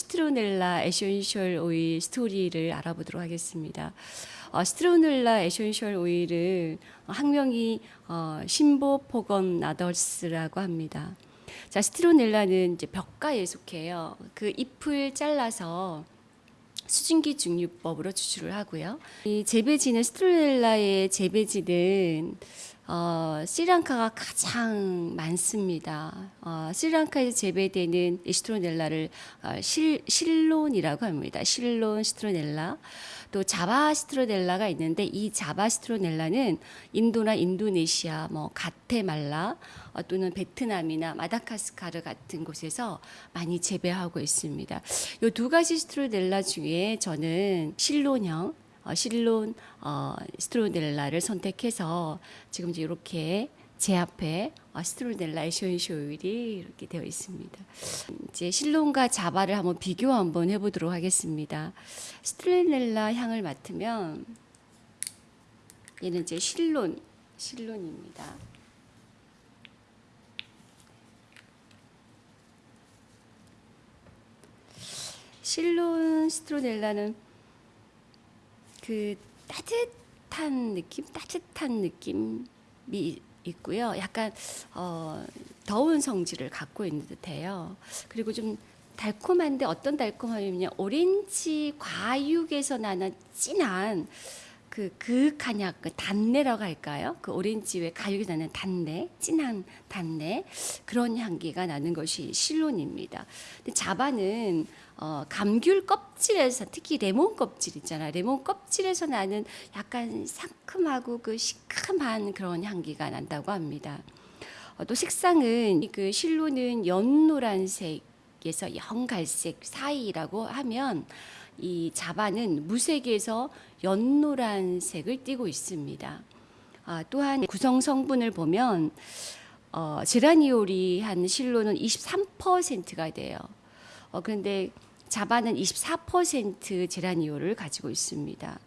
시트로넬라 essential oil 스토리를 알아보도록 하겠습니다. 어, 시트로넬라 essential oil은 학명이 어, Cymbopogon nardus라고 합니다. 자, 시트로넬라는 이제 벼과에 속해요. 그 잎을 잘라서 수증기 증류법으로 추출을 하고요. 이 재배지는 스트로넬라의 재배지는 어, 스리랑카가 가장 많습니다. 어, 스리랑카에서 재배되는 이 스트로넬라를 어, 실, 실론이라고 합니다. 실론 스트로넬라. 또 자바 스트로넬라가 있는데 이 자바 스트로넬라는 인도나 인도네시아, 뭐 가테말라 어, 또는 베트남이나 마다카스카르 같은 곳에서 많이 재배하고 있습니다. 이 두 가지 스트로넬라 중에 저는 실론형 어, 실론 어, 스트로넬라를 선택해서 지금 이제 이렇게 제 앞에 어, 스트로넬라 essential oil이 이렇게 되어 있습니다. 이제 실론과 자바를 한번 비교 한번 해보도록 하겠습니다. 스트로넬라 향을 맡으면 얘는 이제 실론 실론입니다. 실론 스트로넬라는 그 따뜻한 느낌, 따뜻한 느낌이 있고요. 약간 어, 더운 성질을 갖고 있는 듯해요. 그리고 좀 달콤한데 어떤 달콤함이냐 오렌지 과육에서 나는 진한 그 그윽한 약, 그 단내라고 할까요? 그 오렌지 왜 가육이 나는 단내, 진한 단내 그런 향기가 나는 것이 실론입니다. 근데 자바는 어, 감귤 껍질에서 특히 레몬 껍질 있잖아. 레몬 껍질에서 나는 약간 상큼하고 그 시큼한 그런 향기가 난다고 합니다. 어, 또 색상은 그 실로는 연노란색에서 연갈색 사이라고 하면 이 자바는 무색에서 연노란색을 띠고 있습니다. 아, 또한 구성 성분을 보면 어, 제라니올이 한 실로는 23%가 돼요. 어, 그런데 자바는 24% 제라니올을 가지고 있습니다.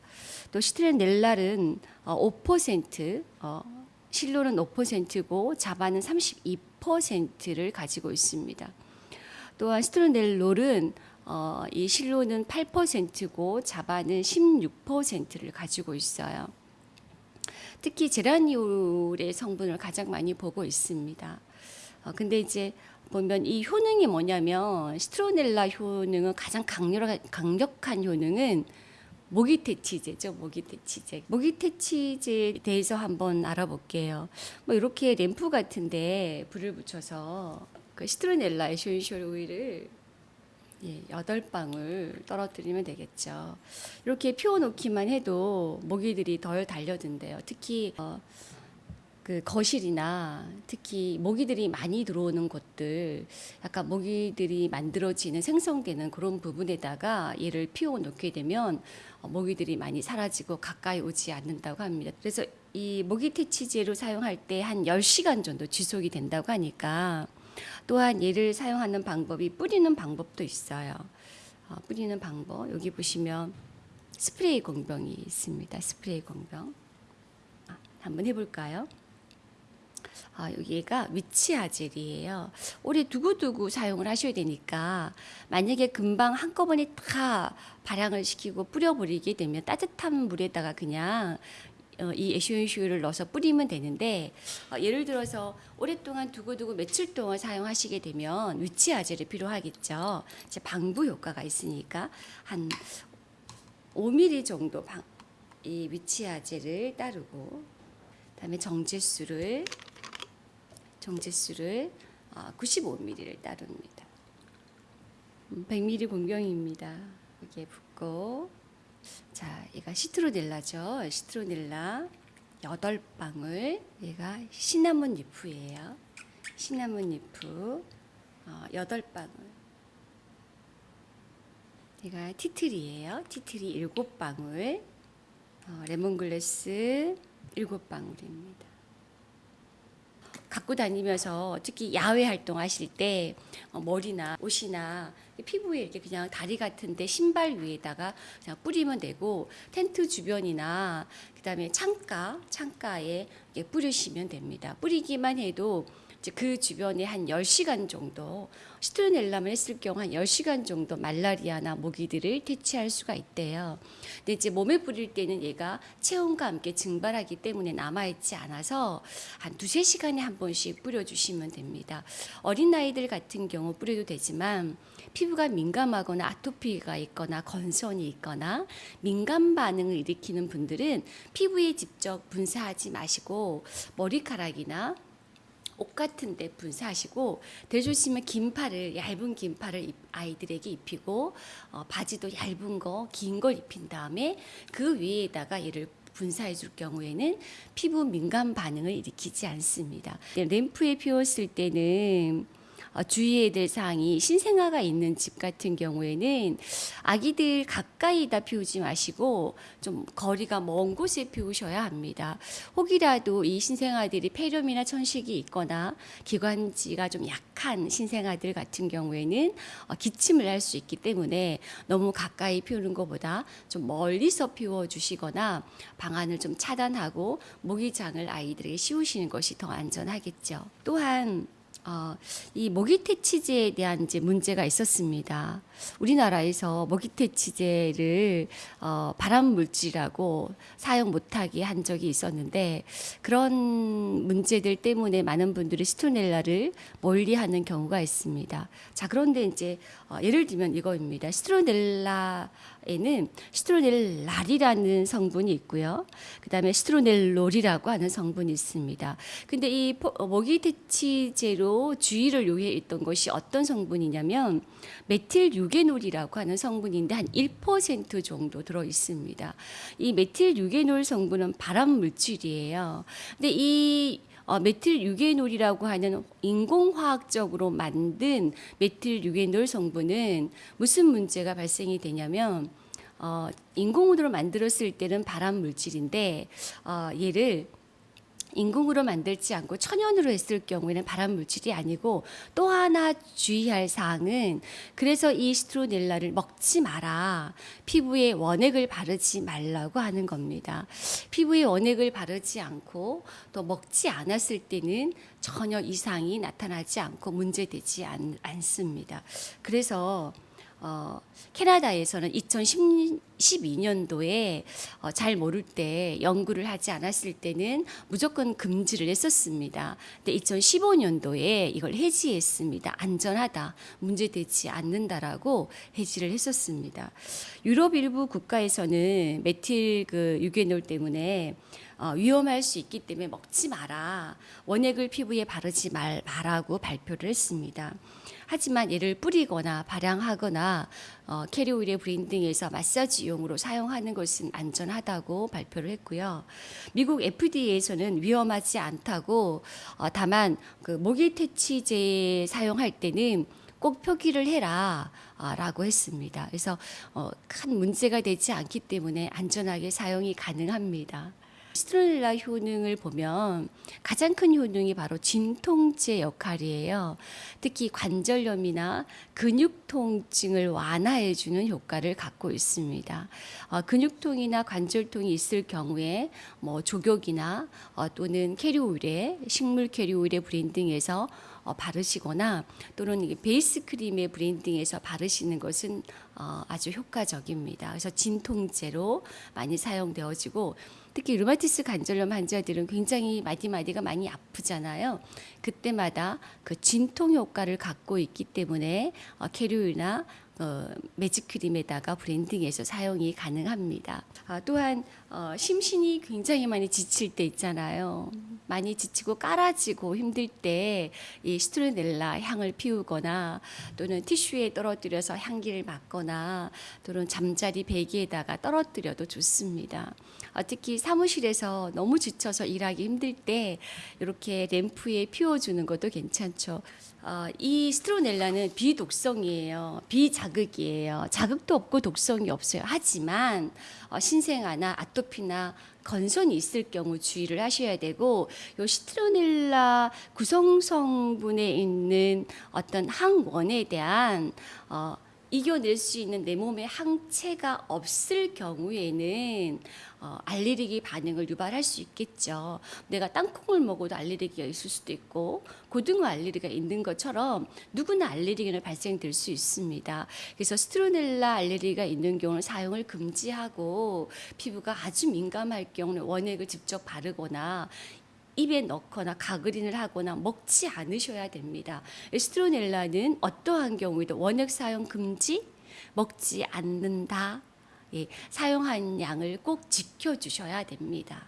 또 시트렌넬랄은 5%, 어, 실로는 5%고 자바는 32%를 가지고 있습니다. 또한 시트렌넬롤은 어, 이 실로는 8%고 자바는 16%를 가지고 있어요. 특히 제라니올의 성분을 가장 많이 보고 있습니다. 어, 근데 이제 보면 이 효능이 뭐냐면 스트로넬라 효능은 가장 강렬한, 강력한 효능은 모기퇴치제죠. 모기퇴치제. 모기퇴치제에 대해서 한번 알아볼게요. 뭐 이렇게 램프 같은데 불을 붙여서 그 시트로넬라 essential oil을 예, 여덟 방울 떨어뜨리면 되겠죠. 이렇게 피워놓기만 해도 모기들이 덜 달려든대요. 특히 어, 그 거실이나 특히 모기들이 많이 들어오는 곳들 약간 모기들이 만들어지는 생성되는 그런 부분에다가 얘를 피워 놓게 되면 어, 모기들이 많이 사라지고 가까이 오지 않는다고 합니다. 그래서 이 모기 퇴치제로 사용할 때한 10시간 정도 지속이 된다고 하니까 또한 얘를 사용하는 방법이 뿌리는 방법도 있어요. 어, 뿌리는 방법 여기 보시면 스프레이 공병이 있습니다. 스프레이 공병 아, 한번 해볼까요? 아, 여기가 위치 아젤이에요. 오래 두고두고 사용을 하셔야 되니까 만약에 금방 한꺼번에 다 발향을 시키고 뿌려버리게 되면 따뜻한 물에다가 그냥 어, 이 에센셜을 넣어서 뿌리면 되는데 어, 예를 들어서 오랫동안 두고두고 며칠 동안 사용하시게 되면 위치 아젤이 필요하겠죠. 이제 방부 효과가 있으니까 한 5mm 정도 방, 이 witch hazel을 따르고 그다음에 정제수를 정제수를 95ml를 어, 따릅니다. 100ml 음, 공병입니다. 여기에 붓고 자, 얘가 시트로넬라죠. 시트로넬라 8방울. 얘가 cinnamon leaf예요. cinnamon leaf 어, 8방울. 얘가 티트리예요. 티트리 7방울. 어, 레몬글래스 7방울입니다. 갖고 다니면서 특히 야외 활동하실 때 어, 머리나 옷이나 피부에 이렇게 그냥 다리 같은데 신발 위에다가 그냥 뿌리면 되고 텐트 주변이나 그다음에 창가 창가에 뿌리시면 됩니다. 뿌리기만 해도 그 주변에 한 10시간 정도 시트로넬라만 했을 경우 한 10시간 정도 말라리아나 모기들을 퇴치할 수가 있대요. 근데 이제 몸에 뿌릴 때는 얘가 체온과 함께 증발하기 때문에 남아있지 않아서 한 두세 시간에 한 번씩 뿌려주시면 됩니다. 어린아이들 같은 경우 뿌려도 되지만 피부가 민감하거나 아토피가 있거나 건선이 있거나 민감 반응을 일으키는 분들은 피부에 직접 분사하지 마시고 머리카락이나 옷 같은 데 분사하시고 대조시면 긴팔을 얇은 긴팔을 입- 아이들에게 입히고 어, 바지도 얇은 거 긴 걸 입힌 다음에 그 위에다가 얘를 분사해 줄 경우에는 피부 민감 반응을 일으키지 않습니다. 램프에 피웠을 때는 어, 주의해야 될 사항이 신생아가 있는 집 같은 경우에는 아기들 가까이다 피우지 마시고 좀 거리가 먼 곳에 피우셔야 합니다. 혹이라도 이 신생아들이 폐렴이나 천식이 있거나 기관지가 좀 약한 신생아들 같은 경우에는 어, 기침을 할 수 있기 때문에 너무 가까이 피우는 것보다 좀 멀리서 피워 주시거나 방안을 좀 차단하고 모기장을 아이들에게 씌우시는 것이 더 안전하겠죠. 또한 어, 이 모기퇴치제에 대한 이제 문제가 있었습니다. 우리나라에서 모기퇴치제를 어, 발암 물질이라고 사용 못하게 한 적이 있었는데 그런 문제들 때문에 많은 분들이 시트로넬라를 멀리하는 경우가 있습니다. 자 그런데 이제 어, 예를 들면 이거입니다. 시트로넬라에는 시트로넬랄이라는 성분이 있고요. 그다음에 시트로넬롤이라고 하는 성분이 있습니다. 근데 이 포- 어, 모기퇴치제로 주의를 요해했던 것이 어떤 성분이냐면 methyl eugenol이라고 하는 성분인데 한 1% 정도 들어 있습니다. 이 methyl eugenol 성분은 발암 물질이에요. 근데 이 어, methyl eugenol이라고 하는 인공화학적으로 만든 methyl eugenol 성분은 무슨 문제가 발생이 되냐면 어, 인공으로 만들었을 때는 발암 물질인데 어, 얘를 인공으로 만들지 않고 천연으로 했을 경우에는 발암 물질이 아니고 또 하나 주의할 사항은 그래서 이 시트로넬라를 먹지 마라. 피부에 원액을 바르지 말라고 하는 겁니다. 피부에 원액을 바르지 않고 또 먹지 않았을 때는 전혀 이상이 나타나지 않고 문제되지 않, 않습니다. 그래서 어, 캐나다에서는 2012년도에 어, 잘 모를 때 연구를 하지 않았을 때는 무조건 금지를 했었습니다. 근데 2015년도에 이걸 해지했습니다. 안전하다, 문제되지 않는다라고 해지를 했었습니다. 유럽 일부 국가에서는 메틸 그 유게놀 때문에 어, 위험할 수 있기 때문에 먹지 마라. 원액을 피부에 바르지 말, 말라고 발표를 했습니다. 하지만 얘를 뿌리거나 발향하거나 어, 캐리오일의 브랜딩에서 마사지용으로 사용하는 것은 안전하다고 발표를 했고요. 미국 FDA에서는 위험하지 않다고 어, 다만 그 모기 퇴치제 사용할 때는 꼭 표기를 해라. 아, 라고 했습니다. 그래서 어, 큰 문제가 되지 않기 때문에 안전하게 사용이 가능합니다. 시트로넬라 효능을 보면 가장 큰 효능이 바로 진통제 역할이에요. 특히 관절염이나 근육 통증을 완화해 주는 효과를 갖고 있습니다. 어, 근육통이나 관절통이 있을 경우에 뭐 조격이나 어, 또는 캐리오일의 식물 캐리오일의 브랜딩에서 어, 바르시거나 또는 베이스 크림의 브랜딩에서 바르시는 것은 어, 아주 효과적입니다. 그래서 진통제로 많이 사용되어지고 특히 류마티스 관절염 환자들은 굉장히 마디마디가 많이 아프잖아요. 그때마다 그 진통 효과를 갖고 있기 때문에 어, 캐리올이나 어, 매직크림에다가 브랜딩해서 사용이 가능합니다. 아, 또한 어, 심신이 굉장히 많이 지칠 때 있잖아요. 많이 지치고 깔아지고 힘들 때 이 시트로넬라 향을 피우거나 또는 티슈에 떨어뜨려서 향기를 맡거나 또는 잠자리 베개에다가 떨어뜨려도 좋습니다. 어, 특히 사무실에서 너무 지쳐서 일하기 힘들 때 이렇게 램프에 피워주는 것도 괜찮죠. 어, 이 스트로넬라는 비독성이에요. 비자극이에요. 자극도 없고 독성이 없어요. 하지만 어, 신생아나 아토 피나 건선이 있을 경우 주의를 하셔야 되고 요 시트로넬라 구성 성분에 있는 어떤 항원에 대한 어, 이겨낼 수 있는 내 몸에 항체가 없을 경우에는 어, 알레르기 반응을 유발할 수 있겠죠. 내가 땅콩을 먹어도 알레르기가 있을 수도 있고 고등어 알레르기가 있는 것처럼 누구나 알레르기는 발생될 수 있습니다. 그래서 스트로넬라 알레르기가 있는 경우는 사용을 금지하고 피부가 아주 민감할 경우는 원액을 직접 바르거나 입에 넣거나 가그린을 하거나 먹지 않으셔야 됩니다. 스트로넬라는 어떠한 경우에도 원액 사용 금지, 먹지 않는다. 예, 사용한 양을 꼭 지켜주셔야 됩니다.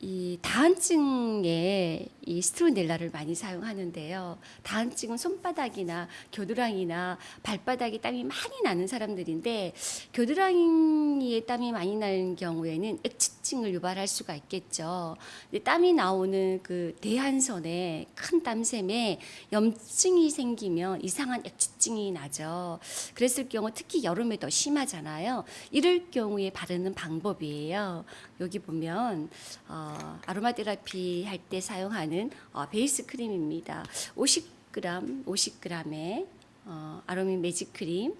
이 다한증에 이 스트로넬라를 많이 사용하는데요. 다한증은 손바닥이나 겨드랑이나 발바닥에 땀이 많이 나는 사람들인데 겨드랑이에 땀이 많이 나는 경우에는 액 취증을 유발할 수가 있겠죠. 땀이 나오는 그 대한선에 큰 땀샘에 염증이 생기면 이상한 액취증이 나죠. 그랬을 경우 특히 여름에 더 심하잖아요. 이럴 경우에 바르는 방법이에요. 여기 보면 어, 아로마 테라피 할 때 사용하는 어, 베이스 크림입니다. 50g, 50g의 어, 아로미 매직 크림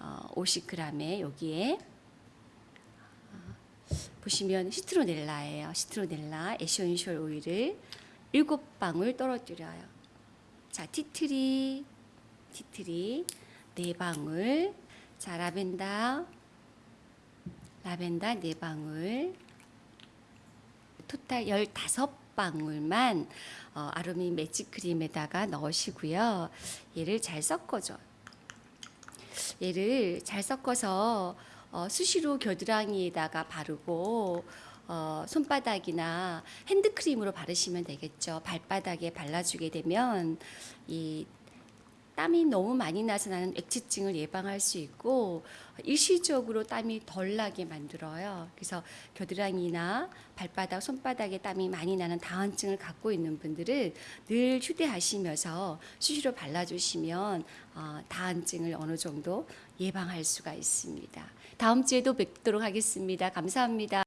어, 50g에 여기에 어, 보시면 시트로넬라예요. 시트로넬라 essential oil을 7방울 떨어뜨려요. 자, tea tree tea tree 네 방울. 자, 라벤더 라벤더 네 방울. 토탈 15방울만 어, 아로미 매직 크림에다가 넣으시고요. 얘를 잘 섞어줘요. 얘를 잘 섞어서 어, 수시로 겨드랑이에다가 바르고 어, 손바닥이나 핸드크림으로 바르시면 되겠죠. 발바닥에 발라주게 되면 이 땀이 너무 많이 나서 나는 액취증을 예방할 수 있고 일시적으로 땀이 덜 나게 만들어요. 그래서 겨드랑이나 발바닥, 손바닥에 땀이 많이 나는 다한증을 갖고 있는 분들은 늘 휴대하시면서 수시로 발라주시면 어, 다한증을 어느 정도 예방할 수가 있습니다. 다음 주에도 뵙도록 하겠습니다. 감사합니다.